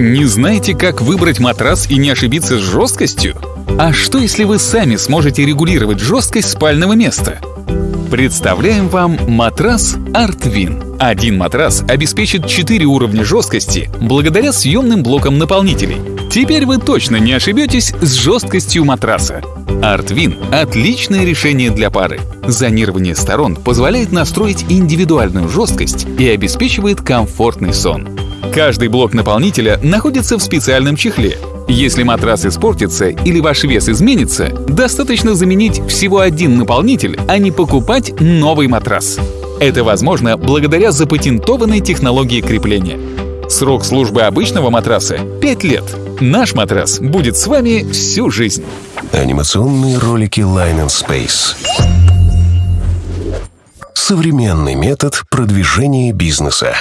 Не знаете, как выбрать матрас и не ошибиться с жесткостью? А что, если вы сами сможете регулировать жесткость спального места? Представляем вам матрас Artvin. Один матрас обеспечит 4 уровня жесткости благодаря съемным блокам наполнителей. Теперь вы точно не ошибетесь с жесткостью матраса. Artvin — отличное решение для пары. Зонирование сторон позволяет настроить индивидуальную жесткость и обеспечивает комфортный сон. Каждый блок наполнителя находится в специальном чехле. Если матрас испортится или ваш вес изменится, достаточно заменить всего один наполнитель, а не покупать новый матрас. Это возможно благодаря запатентованной технологии крепления. Срок службы обычного матраса — 5 лет. Наш матрас будет с вами всю жизнь. Анимационные ролики Line and Space. Современный метод продвижения бизнеса.